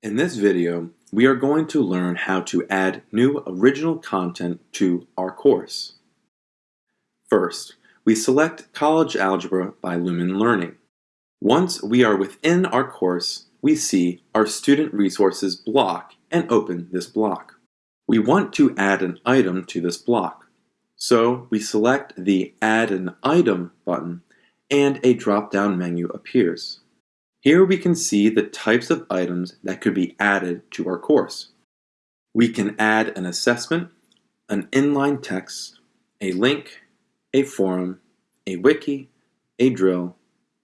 In this video, we are going to learn how to add new original content to our course. First, we select College Algebra by Lumen Learning. Once we are within our course, we see our Student Resources block and open this block. We want to add an item to this block, so we select the Add an Item button and a drop-down menu appears. Here we can see the types of items that could be added to our course. We can add an assessment, an inline text, a link, a forum, a wiki, a drill,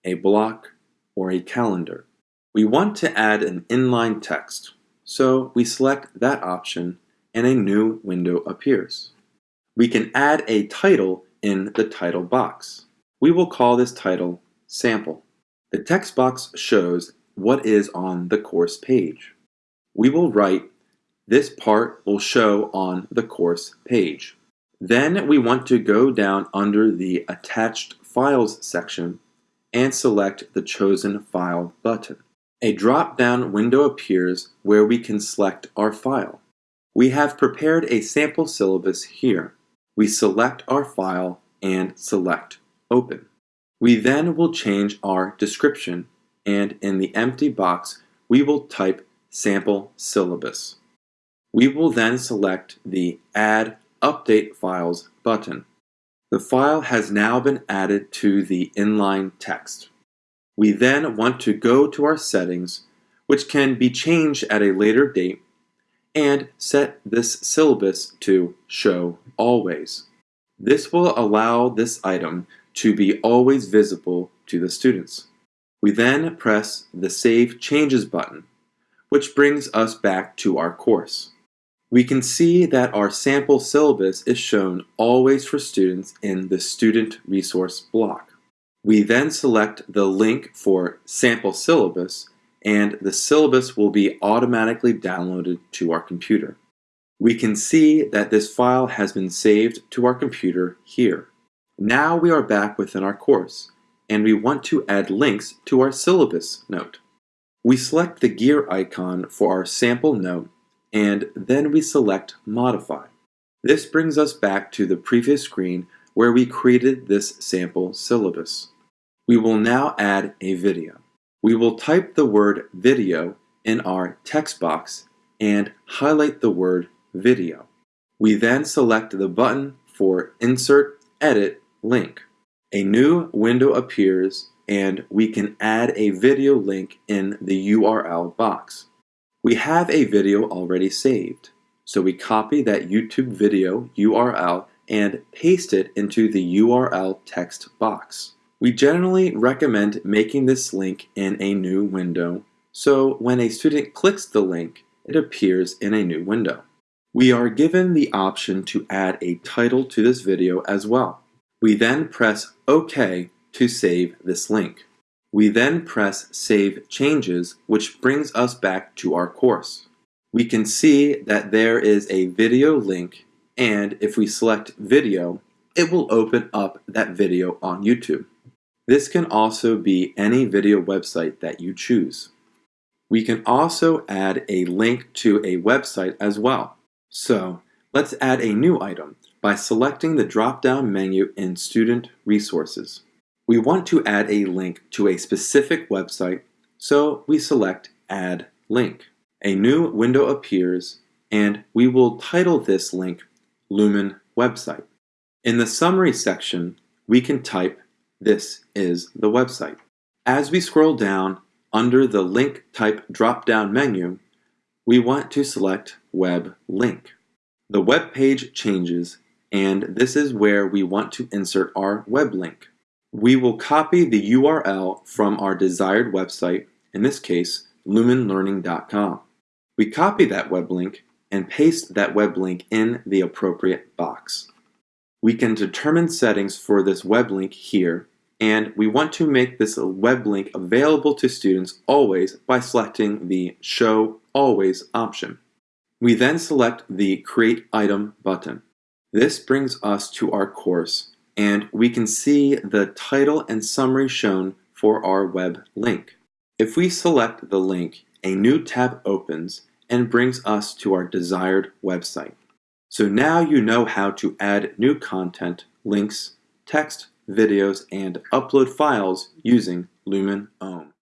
a block, or a calendar. We want to add an inline text, so we select that option and a new window appears. We can add a title in the title box. We will call this title Sample. The text box shows what is on the course page. We will write, this part will show on the course page. Then we want to go down under the Attached Files section and select the Chosen File button. A drop-down window appears where we can select our file. We have prepared a sample syllabus here. We select our file and select Open. We then will change our description and in the empty box we will type sample syllabus. We will then select the Add Update Files button. The file has now been added to the inline text. We then want to go to our settings, which can be changed at a later date, and set this syllabus to Show Always. This will allow this item to be always visible to the students. We then press the Save Changes button, which brings us back to our course. We can see that our sample syllabus is shown always for students in the Student Resource block. We then select the link for Sample Syllabus and the syllabus will be automatically downloaded to our computer. We can see that this file has been saved to our computer here. Now we are back within our course, and we want to add links to our syllabus note. We select the gear icon for our sample note, and then we select Modify. This brings us back to the previous screen where we created this sample syllabus. We will now add a video. We will type the word video in our text box and highlight the word video. We then select the button for Insert, Edit, link. A new window appears and we can add a video link in the URL box. We have a video already saved, so we copy that YouTube video URL and paste it into the URL text box. We generally recommend making this link in a new window, so when a student clicks the link, it appears in a new window. We are given the option to add a title to this video as well. We then press OK to save this link. We then press Save Changes, which brings us back to our course. We can see that there is a video link, and if we select Video, it will open up that video on YouTube. This can also be any video website that you choose. We can also add a link to a website as well. So let's add a new item by selecting the drop-down menu in Student Resources. We want to add a link to a specific website, so we select Add Link. A new window appears, and we will title this link Lumen Website. In the Summary section, we can type This is the website. As we scroll down under the Link Type drop-down menu, we want to select Web Link. The web page changes and this is where we want to insert our web link. We will copy the URL from our desired website, in this case, lumenlearning.com. We copy that web link and paste that web link in the appropriate box. We can determine settings for this web link here, and we want to make this web link available to students always by selecting the Show Always option. We then select the Create Item button. This brings us to our course and we can see the title and summary shown for our web link. If we select the link a new tab opens and brings us to our desired website. So now you know how to add new content, links, text, videos, and upload files using Lumen Ohm.